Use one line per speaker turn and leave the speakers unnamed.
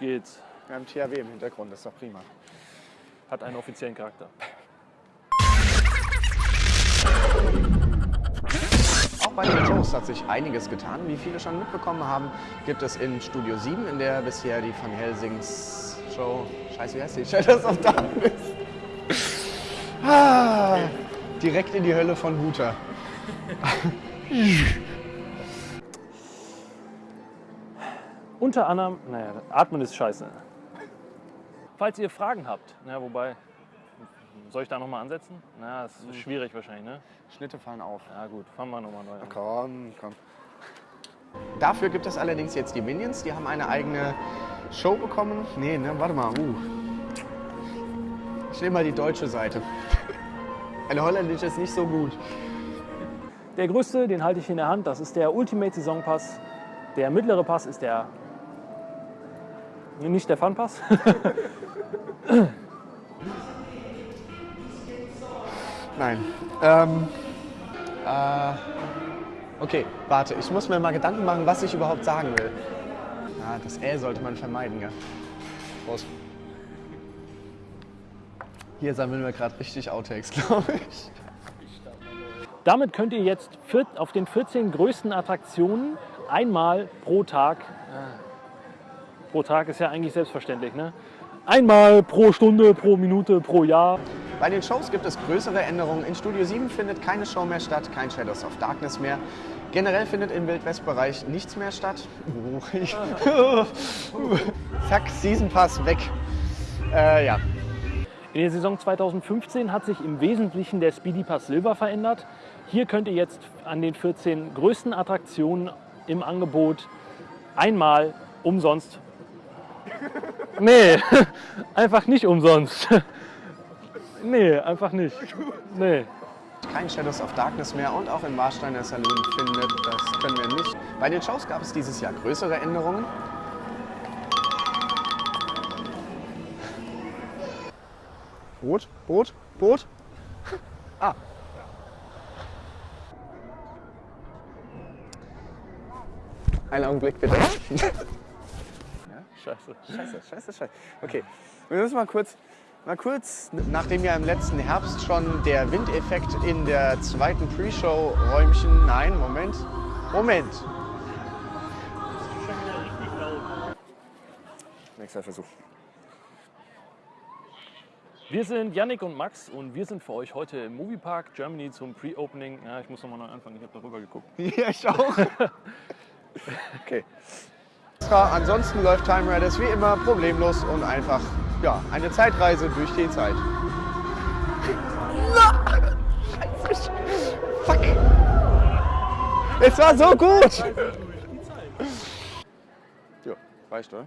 geht's.
Wir haben THW im Hintergrund, das ist doch prima.
Hat einen offiziellen Charakter.
Auch bei den Shows hat sich einiges getan. Wie viele schon mitbekommen haben, gibt es in Studio 7, in der bisher die Van Helsings Show, scheiße, wie heißt die? Shadows of Darkness. Ah, direkt in die Hölle von Huta.
Unter anderem, naja, atmen ist scheiße. Falls ihr Fragen habt, na, wobei, soll ich da nochmal ansetzen? Na, das ist schwierig wahrscheinlich, ne?
Schnitte fallen auf.
Ja gut, fangen wir nochmal neu an.
Komm, komm. Dafür gibt es allerdings jetzt die Minions, die haben eine eigene Show bekommen. Nee, ne, warte mal. Uh. Ich nehme mal die deutsche Seite. Eine holländische ist nicht so gut.
Der größte, den halte ich in der Hand, das ist der Ultimate Saison Pass. Der mittlere Pass ist der, nicht der Fun Pass.
Nein. Ähm, äh, okay, warte, ich muss mir mal Gedanken machen, was ich überhaupt sagen will. Ja, das L sollte man vermeiden, ja. Prost. Hier sammeln wir gerade richtig Outtakes, glaube ich.
Damit könnt ihr jetzt auf den 14 größten Attraktionen einmal pro Tag, pro Tag ist ja eigentlich selbstverständlich, ne? Einmal pro Stunde, pro Minute, pro Jahr.
Bei den Shows gibt es größere Änderungen. In Studio 7 findet keine Show mehr statt, kein Shadows of Darkness mehr. Generell findet im Wildwest-Bereich nichts mehr statt. Zack, Season Pass weg. Äh, ja.
In der Saison 2015 hat sich im Wesentlichen der Speedy Pass Silver verändert. Hier könnt ihr jetzt an den 14 größten Attraktionen im Angebot einmal umsonst. Nee, einfach nicht umsonst. Nee, einfach nicht. Nee.
Kein Shadows of Darkness mehr und auch im Warsteiner Saloon findet, das können wir nicht. Bei den Shows gab es dieses Jahr größere Änderungen. Boot, Boot, Boot. Ah. Einen Augenblick bitte.
Scheiße.
Scheiße, scheiße, scheiße. Okay, wir müssen mal kurz, mal kurz, nachdem ja im letzten Herbst schon der Windeffekt in der zweiten Pre-Show-Räumchen, nein, Moment, Moment. Nächster Versuch.
Wir sind Yannick und Max und wir sind für euch heute im Moviepark Germany zum Pre-Opening. Ja, ich muss nochmal neu anfangen, ich habe darüber geguckt.
Ja, ich auch. Okay. Ansonsten läuft Time Riders wie immer problemlos und einfach ja, eine Zeitreise durch die Zeit. Scheiße. Fuck. Es war so gut. Ja, reicht, oder?